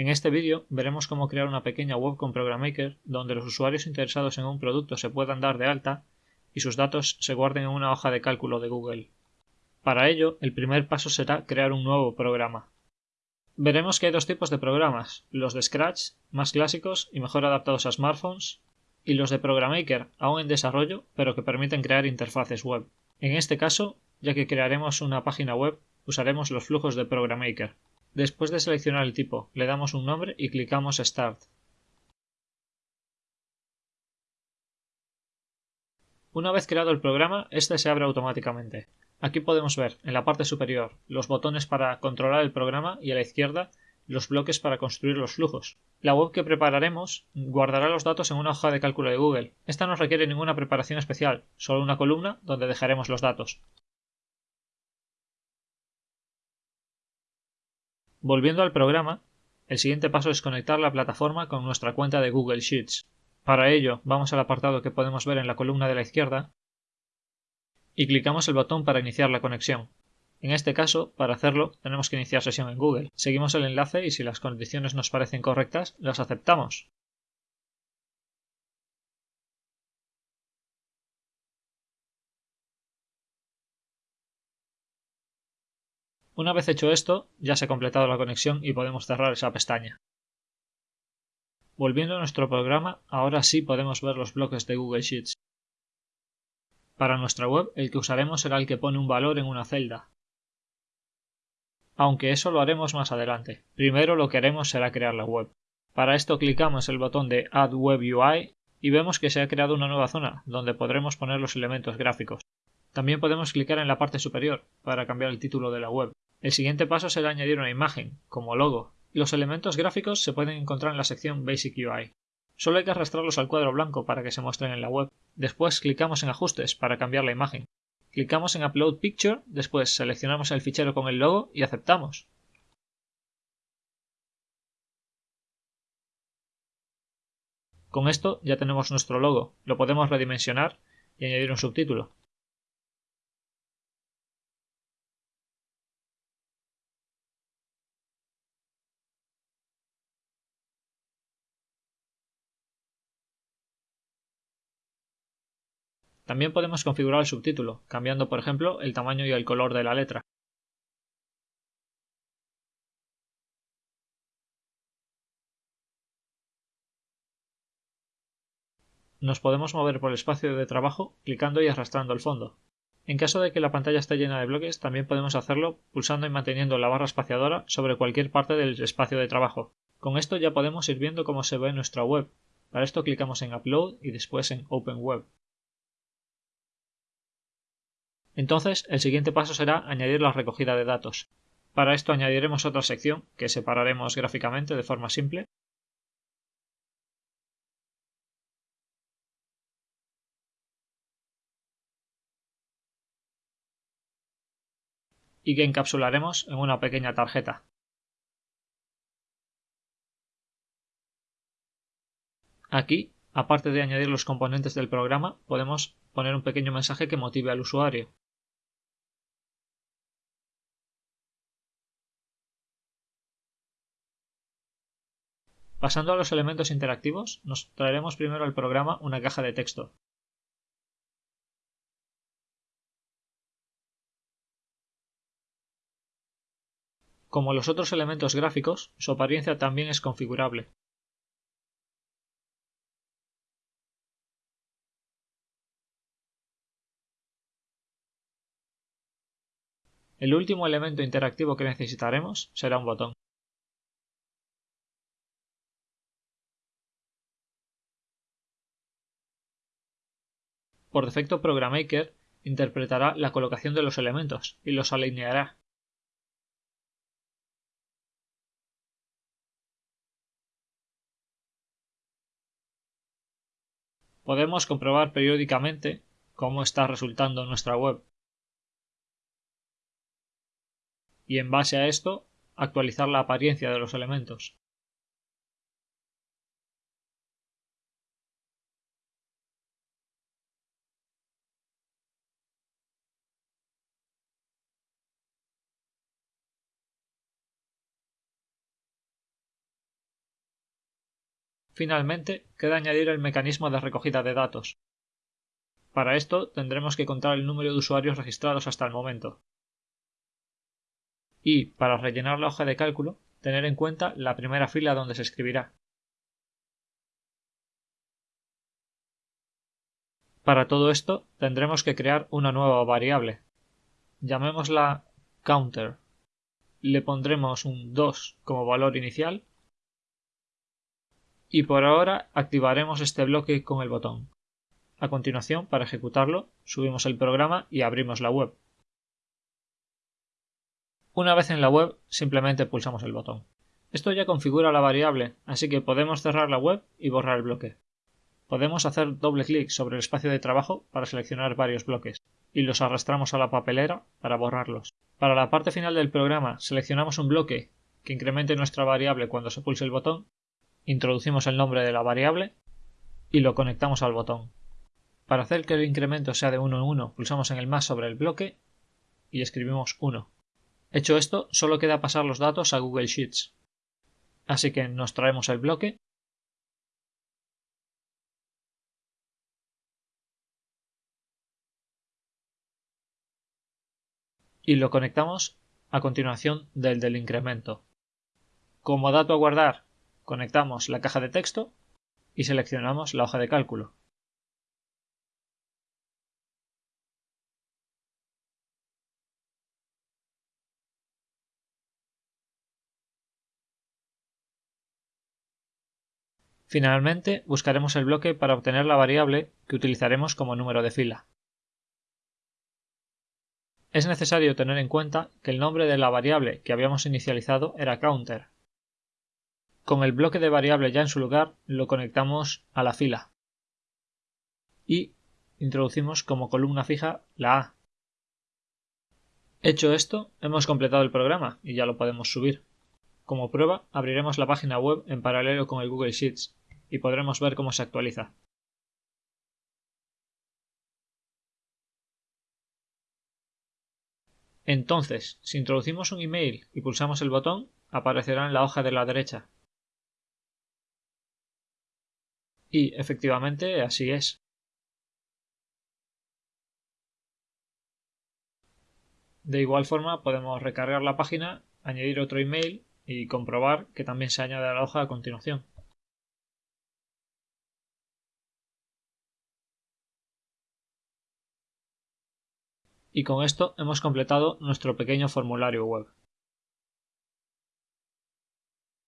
En este vídeo veremos cómo crear una pequeña web con ProgramMaker donde los usuarios interesados en un producto se puedan dar de alta y sus datos se guarden en una hoja de cálculo de Google. Para ello, el primer paso será crear un nuevo programa. Veremos que hay dos tipos de programas, los de Scratch, más clásicos y mejor adaptados a smartphones, y los de ProgramMaker, aún en desarrollo, pero que permiten crear interfaces web. En este caso, ya que crearemos una página web, usaremos los flujos de ProgramMaker. Después de seleccionar el tipo, le damos un nombre y clicamos Start. Una vez creado el programa, este se abre automáticamente. Aquí podemos ver, en la parte superior, los botones para controlar el programa y a la izquierda los bloques para construir los flujos. La web que prepararemos guardará los datos en una hoja de cálculo de Google. Esta no requiere ninguna preparación especial, solo una columna donde dejaremos los datos. Volviendo al programa, el siguiente paso es conectar la plataforma con nuestra cuenta de Google Sheets. Para ello, vamos al apartado que podemos ver en la columna de la izquierda y clicamos el botón para iniciar la conexión. En este caso, para hacerlo, tenemos que iniciar sesión en Google. Seguimos el enlace y si las condiciones nos parecen correctas, las aceptamos. Una vez hecho esto, ya se ha completado la conexión y podemos cerrar esa pestaña. Volviendo a nuestro programa, ahora sí podemos ver los bloques de Google Sheets. Para nuestra web, el que usaremos será el que pone un valor en una celda. Aunque eso lo haremos más adelante. Primero lo que haremos será crear la web. Para esto clicamos el botón de Add Web UI y vemos que se ha creado una nueva zona donde podremos poner los elementos gráficos. También podemos clicar en la parte superior para cambiar el título de la web. El siguiente paso será añadir una imagen, como logo. Los elementos gráficos se pueden encontrar en la sección Basic UI. Solo hay que arrastrarlos al cuadro blanco para que se muestren en la web. Después clicamos en Ajustes para cambiar la imagen. Clicamos en Upload Picture, después seleccionamos el fichero con el logo y aceptamos. Con esto ya tenemos nuestro logo, lo podemos redimensionar y añadir un subtítulo. También podemos configurar el subtítulo, cambiando por ejemplo el tamaño y el color de la letra. Nos podemos mover por el espacio de trabajo clicando y arrastrando el fondo. En caso de que la pantalla esté llena de bloques, también podemos hacerlo pulsando y manteniendo la barra espaciadora sobre cualquier parte del espacio de trabajo. Con esto ya podemos ir viendo cómo se ve nuestra web. Para esto clicamos en Upload y después en Open Web. Entonces, el siguiente paso será añadir la recogida de datos. Para esto añadiremos otra sección que separaremos gráficamente de forma simple. y que encapsularemos en una pequeña tarjeta. Aquí, aparte de añadir los componentes del programa, podemos poner un pequeño mensaje que motive al usuario. Pasando a los elementos interactivos, nos traeremos primero al programa una caja de texto. Como los otros elementos gráficos, su apariencia también es configurable. El último elemento interactivo que necesitaremos será un botón. Por defecto ProgramMaker interpretará la colocación de los elementos y los alineará. Podemos comprobar periódicamente cómo está resultando nuestra web. Y en base a esto, actualizar la apariencia de los elementos. Finalmente, queda añadir el mecanismo de recogida de datos. Para esto tendremos que contar el número de usuarios registrados hasta el momento. Y, para rellenar la hoja de cálculo, tener en cuenta la primera fila donde se escribirá. Para todo esto tendremos que crear una nueva variable. Llamémosla counter. Le pondremos un 2 como valor inicial y por ahora activaremos este bloque con el botón. A continuación, para ejecutarlo, subimos el programa y abrimos la web. Una vez en la web, simplemente pulsamos el botón. Esto ya configura la variable, así que podemos cerrar la web y borrar el bloque. Podemos hacer doble clic sobre el espacio de trabajo para seleccionar varios bloques y los arrastramos a la papelera para borrarlos. Para la parte final del programa seleccionamos un bloque que incremente nuestra variable cuando se pulse el botón introducimos el nombre de la variable y lo conectamos al botón. Para hacer que el incremento sea de 1 en 1, pulsamos en el más sobre el bloque y escribimos 1. Hecho esto, solo queda pasar los datos a Google Sheets. Así que nos traemos el bloque y lo conectamos a continuación del del incremento. Como dato a guardar Conectamos la caja de texto y seleccionamos la hoja de cálculo. Finalmente, buscaremos el bloque para obtener la variable que utilizaremos como número de fila. Es necesario tener en cuenta que el nombre de la variable que habíamos inicializado era counter, con el bloque de variable ya en su lugar, lo conectamos a la fila. Y introducimos como columna fija la A. Hecho esto, hemos completado el programa y ya lo podemos subir. Como prueba, abriremos la página web en paralelo con el Google Sheets y podremos ver cómo se actualiza. Entonces, si introducimos un email y pulsamos el botón, aparecerá en la hoja de la derecha, Y efectivamente así es. De igual forma podemos recargar la página, añadir otro email y comprobar que también se añade a la hoja a continuación. Y con esto hemos completado nuestro pequeño formulario web.